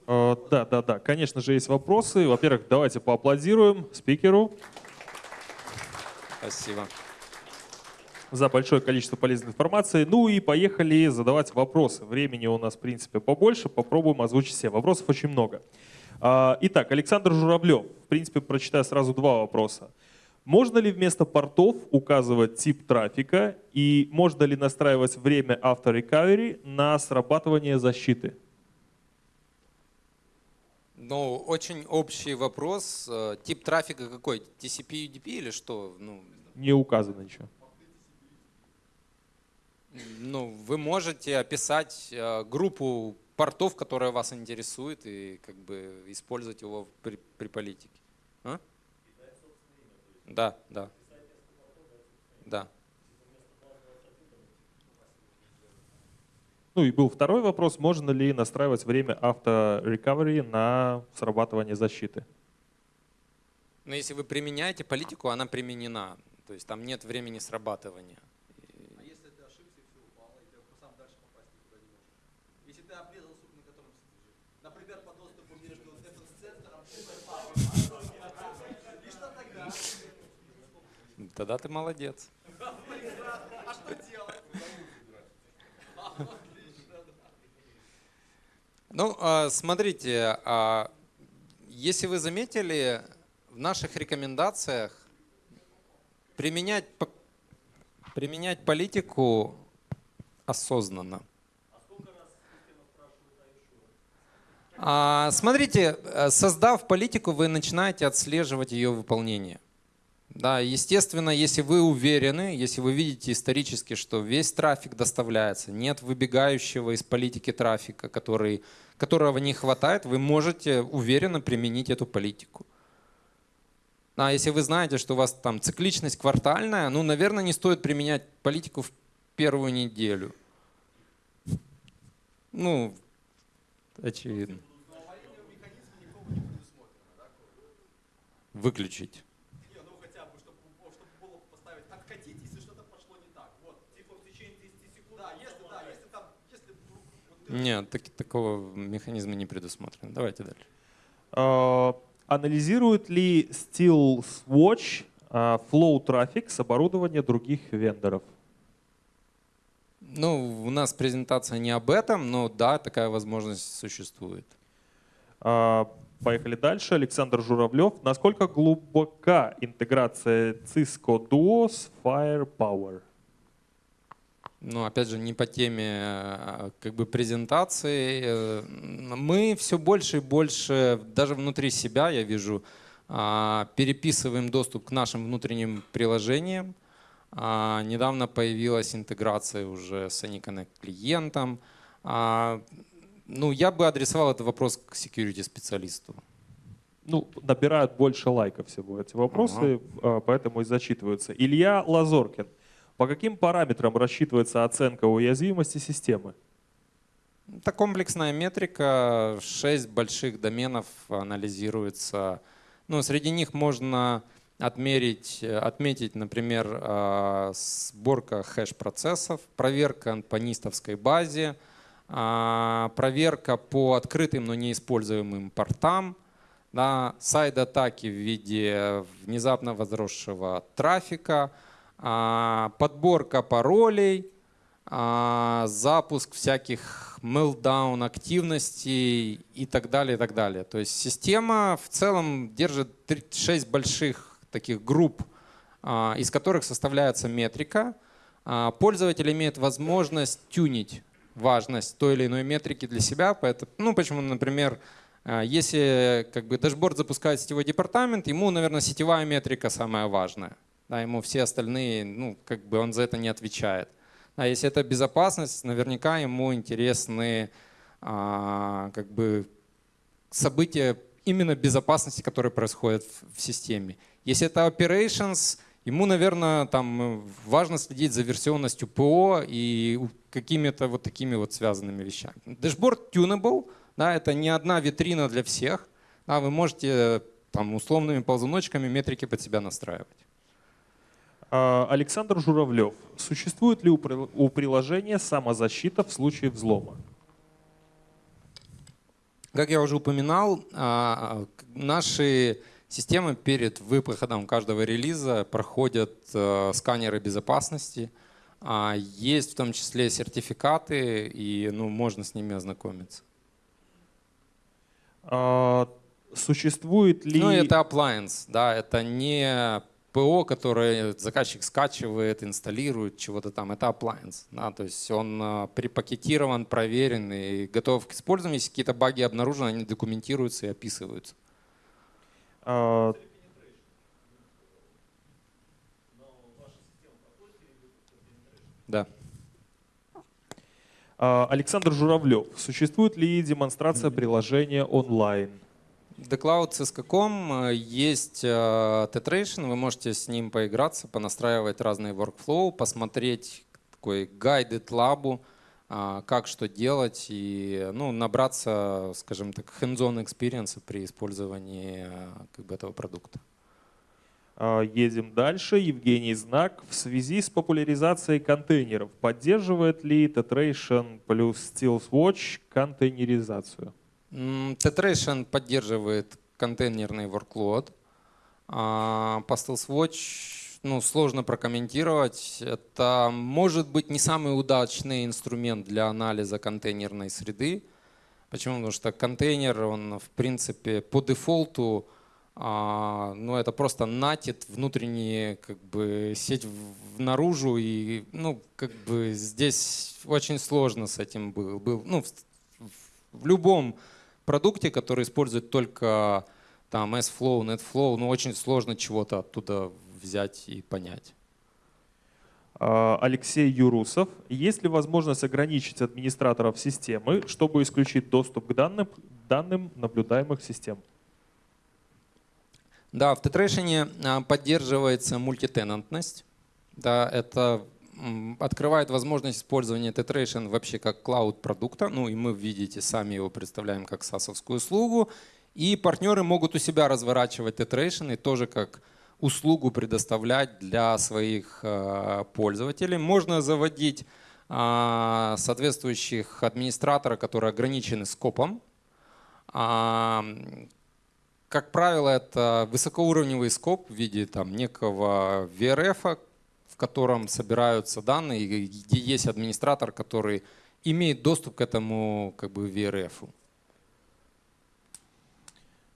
А, да, да, да, конечно же есть вопросы. Во-первых, давайте поаплодируем спикеру. Спасибо за большое количество полезной информации. Ну и поехали задавать вопросы. Времени у нас, в принципе, побольше. Попробуем озвучить все. Вопросов очень много. А, итак, Александр Журавлев. В принципе, прочитаю сразу два вопроса. Можно ли вместо портов указывать тип трафика и можно ли настраивать время After Recovery на срабатывание защиты? Ну, очень общий вопрос. Э, тип трафика какой? TCP, UDP или что? Ну, Не указано ничего. Ну, вы можете описать э, группу портов, которая вас интересует, и как бы использовать его при, при политике. А? Да, да. Да. Ну и был второй вопрос, можно ли настраивать время авто-рекавери на срабатывание защиты? Ну если вы применяете политику, она применена. То есть там нет времени срабатывания. Тогда ты молодец. Ну, а, смотрите, а, если вы заметили, в наших рекомендациях применять, применять политику осознанно. А, смотрите, э, создав политику, вы начинаете отслеживать ее выполнение. Да, естественно, если вы уверены, если вы видите исторически, что весь трафик доставляется, нет выбегающего из политики трафика, который, которого не хватает, вы можете уверенно применить эту политику. А если вы знаете, что у вас там цикличность квартальная, ну, наверное, не стоит применять политику в первую неделю. Ну, очевидно. Выключить. Нет, так, такого механизма не предусмотрено. Давайте дальше. А, анализирует ли SteelSwatch а, flow трафик с оборудования других вендоров? Ну, у нас презентация не об этом, но да, такая возможность существует. А, поехали дальше. Александр Журавлев. Насколько глубока интеграция Cisco Duo с Firepower? Ну, опять же, не по теме а, как бы презентации. Э, мы все больше и больше, даже внутри себя, я вижу, а, переписываем доступ к нашим внутренним приложениям. А, недавно появилась интеграция уже с AnyConnect клиентом. Ну, я бы адресовал этот вопрос к security специалисту. Ну, набирают больше лайков всего эти вопросы, ага. поэтому и зачитываются. Илья Лазоркин. По каким параметрам рассчитывается оценка уязвимости системы? Это комплексная метрика, шесть больших доменов анализируется. Ну, среди них можно отмерить, отметить, например, а, сборка хэш-процессов, проверка по нистовской базе, а, проверка по открытым, но неиспользуемым портам, да, сайд-атаки в виде внезапно возросшего трафика – подборка паролей, а, запуск всяких meltdown активностей и так далее, и так далее. То есть система в целом держит 6 больших таких групп, а, из которых составляется метрика. Пользователь имеет возможность тюнить важность той или иной метрики для себя. Поэтому, ну, почему, например, если как бы дашборд запускает сетевой департамент, ему, наверное, сетевая метрика самая важная да, ему все остальные, ну, как бы он за это не отвечает. А если это безопасность, наверняка ему интересны а, как бы события именно безопасности, которые происходят в, в системе. Если это operations, ему, наверное, там важно следить за версионностью ПО и какими-то вот такими вот связанными вещами. Dashboard tunable, да, это не одна витрина для всех. Да, вы можете там условными ползуночками метрики под себя настраивать. А, Александр Журавлев. Существует ли у приложения самозащита в случае взлома? Как я уже упоминал, а, наши системы перед выходом каждого релиза проходят а, сканеры безопасности. Есть в том числе сертификаты, и ну, можно с ними ознакомиться. Существует ли... Ну, это appliance, да, это не ПО, которое заказчик скачивает, инсталирует чего-то там, это appliance. Да, то есть он а, припакетирован, проверен и готов к использованию. Если какие-то баги обнаружены, они документируются и описываются. А... Да. А, Александр Журавлев. Существует ли демонстрация приложения онлайн? The Cloud Cisco.com э, есть э, Tetration, вы можете с ним поиграться, понастраивать разные workflow, посмотреть такой guided лабу, э, как что делать и ну, набраться, скажем так, hands-on experience при использовании как бы, этого продукта. А, едем дальше. Евгений Знак. В связи с популяризацией контейнеров поддерживает ли Tetration плюс SteelSwatch контейнеризацию? Tetration поддерживает контейнерный workload. А по StealthWatch ну, сложно прокомментировать. Это может быть не самый удачный инструмент для анализа контейнерной среды. Почему? Потому что контейнер, он в принципе по дефолту, а, ну это просто натит внутренние как бы сеть в, наружу и ну как бы здесь очень сложно с этим был, был ну в, в любом продукте, который использует только там S-Flow, NetFlow, ну очень сложно чего-то оттуда взять и понять. А, Алексей Юрусов. Есть ли возможность ограничить администраторов системы, чтобы исключить доступ к данным, данным наблюдаемых систем? Да, в Tetration а, поддерживается мультитенантность. Да, это открывает возможность использования Tetration вообще как клауд-продукта. Ну и мы, видите, сами его представляем как sas услугу. И партнеры могут у себя разворачивать Tetration и тоже как услугу предоставлять для своих а, пользователей. Можно заводить а, соответствующих администраторов, которые ограничены скопом. Как правило, это высокоуровневый скоп в виде там, некого VRF, в котором собираются данные, где есть администратор, который имеет доступ к этому как бы, VRF.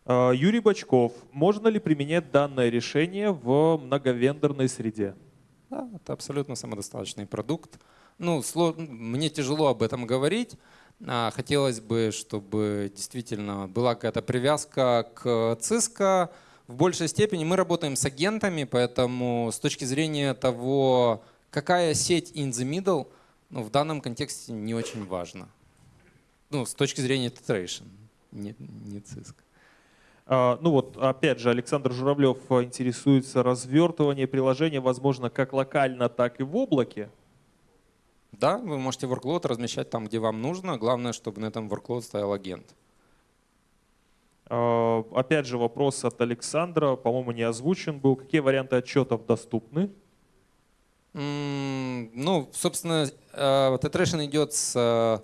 А, Юрий Бочков. Можно ли применять данное решение в многовендорной среде? Да, это абсолютно самодостаточный продукт. Ну, мне тяжело об этом говорить. А, хотелось бы, чтобы действительно была какая-то привязка к Cisco. В большей степени мы работаем с агентами, поэтому с точки зрения того, какая сеть in the middle, ну, в данном контексте не очень важно. Ну, с точки зрения Tetration, не, не Cisco. А, ну вот, опять же, Александр Журавлев интересуется развертывание приложения, возможно, как локально, так и в облаке. Да, вы можете workload размещать там, где вам нужно. Главное, чтобы на этом workload стоял агент. А, опять же вопрос от Александра, по-моему, не озвучен был. Какие варианты отчетов доступны? Ну, собственно, Tetration идет с э,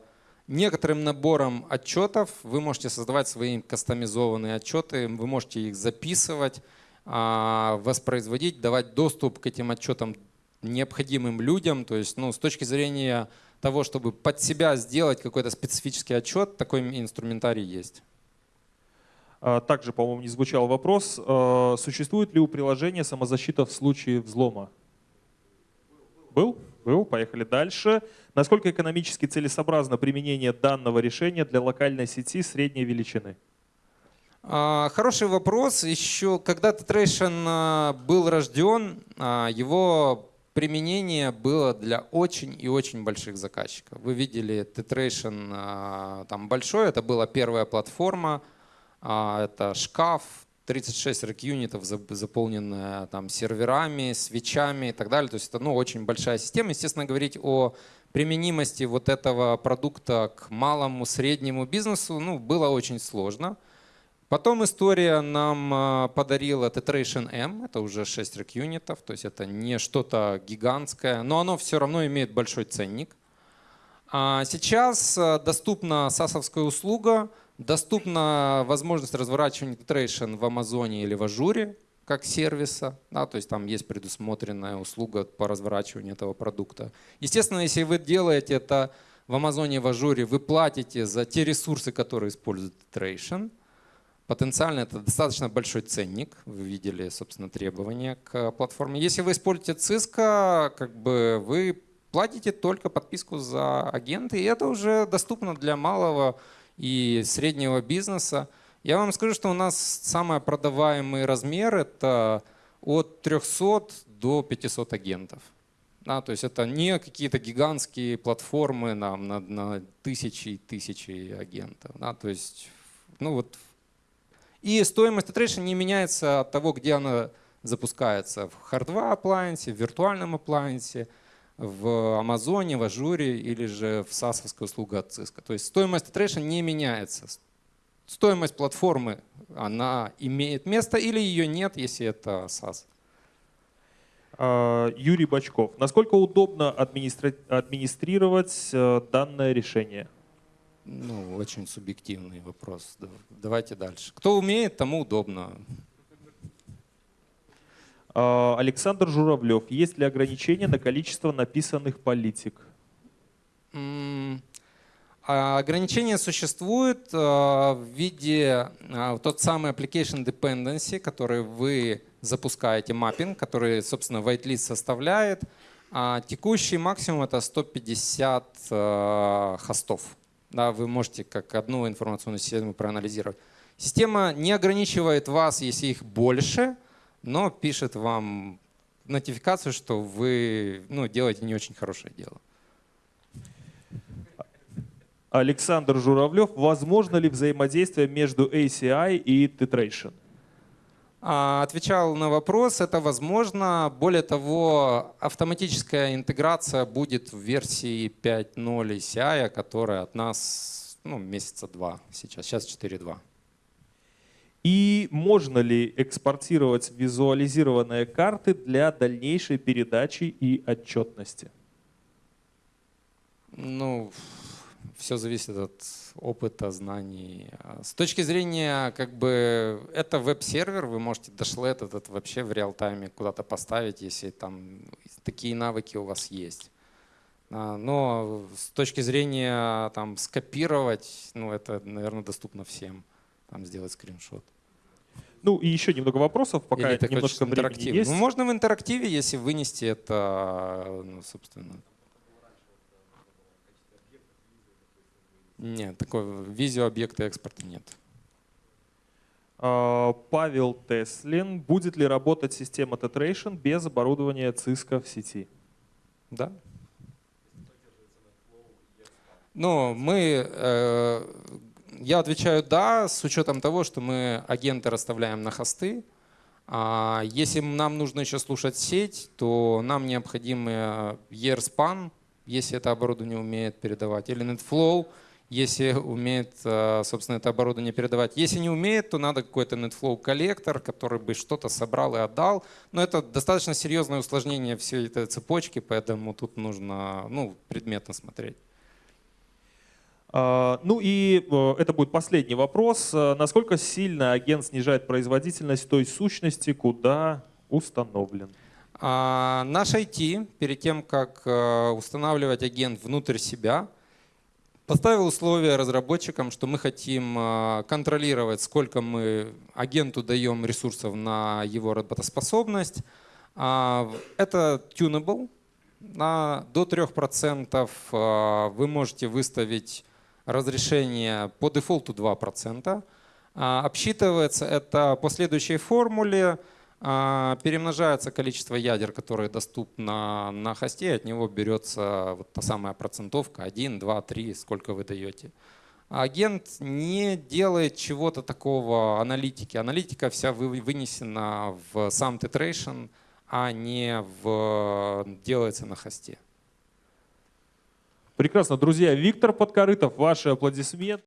некоторым набором отчетов. Вы можете создавать свои кастомизованные отчеты, вы можете их записывать, а, воспроизводить, давать доступ к этим отчетам необходимым людям. То есть ну, с точки зрения того, чтобы под себя сделать какой-то специфический отчет, такой инструментарий есть. А, также, по-моему, не звучал вопрос, а, существует ли у приложения самозащита в случае взлома? Был? Был. Поехали дальше. Насколько экономически целесообразно применение данного решения для локальной сети средней величины? А, хороший вопрос. Еще когда Tetration был рожден, его применение было для очень и очень больших заказчиков. Вы видели Tetration там большой, это была первая платформа, это шкаф, 36 рек-юнитов, заполненная там серверами, свечами и так далее. То есть это ну, очень большая система. Естественно, говорить о применимости вот этого продукта к малому, среднему бизнесу ну, было очень сложно. Потом история нам а, подарила Tetration M, это уже 6 рек юнитов, то есть это не что-то гигантское, но оно все равно имеет большой ценник. А сейчас а, доступна SaaS -овская услуга, доступна возможность разворачивания Tetration в Амазоне или в Ажуре как сервиса, да, то есть там есть предусмотренная услуга по разворачиванию этого продукта. Естественно, если вы делаете это в Амазоне, в Ажуре, вы платите за те ресурсы, которые использует Tetration – Потенциально это достаточно большой ценник. Вы видели, собственно, требования к платформе. Если вы используете Cisco, как бы вы платите только подписку за агенты, и это уже доступно для малого и среднего бизнеса. Я вам скажу, что у нас самый продаваемый размер это от 300 до 500 агентов. Да, то есть это не какие-то гигантские платформы на, на, на тысячи и тысячи агентов. Да, то есть ну вот и стоимость Tetration не меняется от того, где она запускается. В hardware appliance, в виртуальном appliance, в Амазоне, в Ажуре или же в SaaS услуга от Cisco. То есть стоимость Tetration не меняется. Стоимость платформы, она имеет место или ее нет, если это SaaS. А, Юрий Бачков. Насколько удобно администрировать э, данное решение? ну, очень субъективный вопрос. Давайте дальше. Кто умеет, тому удобно. А, Александр Журавлев. Есть ли ограничения на количество написанных политик? А, ограничения существуют а, в виде тот самый application dependency, который вы запускаете, маппинг, который, собственно, whitelist составляет. А текущий максимум это 150 хостов. Да, вы можете как одну информационную систему проанализировать. Система не ограничивает вас, если их больше, но пишет вам нотификацию, что вы ну, делаете не очень хорошее дело. Александр Журавлев. Возможно ли взаимодействие между ACI и Tetration? А, Отвечал на вопрос, это возможно. Более того, автоматическая интеграция будет в версии 5.0 CI, которая от нас ну, месяца два сейчас, сейчас 4.2. И можно ли экспортировать визуализированные карты для дальнейшей передачи и отчетности? Ну, все зависит от опыта, знаний. С точки зрения, как бы, это веб-сервер, вы можете дошлет этот вообще в реал-тайме куда-то поставить, если там такие навыки у вас есть. А, но с точки зрения там скопировать, ну это, наверное, доступно всем, там сделать скриншот. Ну и еще немного вопросов, пока Или немножко времени есть. Ну, можно в интерактиве, если вынести это, ну, собственно. Нет, такой видеообъекта экспорта нет. А, Павел Теслин. Будет ли работать система Tetration без оборудования Cisco в сети? Да. Ну, мы, э, я отвечаю да, с учетом того, что мы агенты расставляем на хосты. А если нам нужно еще слушать сеть, то нам необходим ERSPAN, если это оборудование умеет передавать, или NetFlow, если умеет, э, собственно, это оборудование передавать. Если не умеет, то надо какой-то NetFlow коллектор, который бы что-то собрал и отдал. Но это достаточно серьезное усложнение всей этой цепочки, поэтому тут нужно ну, предметно смотреть. А, ну и э, это будет последний вопрос. Э, насколько сильно агент снижает производительность той сущности, куда установлен? А, наш IT, перед тем, как устанавливать агент внутрь себя, Поставил условия разработчикам, что мы хотим контролировать, сколько мы агенту даем ресурсов на его работоспособность. А, это tunable. На, до 3% а, вы можете выставить разрешение по дефолту 2%. Обсчитывается это по следующей формуле. А, перемножается количество ядер, которые доступны на хосте, от него берется вот та самая процентовка 1, 2, 3, сколько вы даете. Агент не делает чего-то такого аналитики. Аналитика вся вынесена в сам титрейшн, а не в, делается на хосте. Прекрасно, друзья. Виктор Подкорытов, ваши аплодисменты.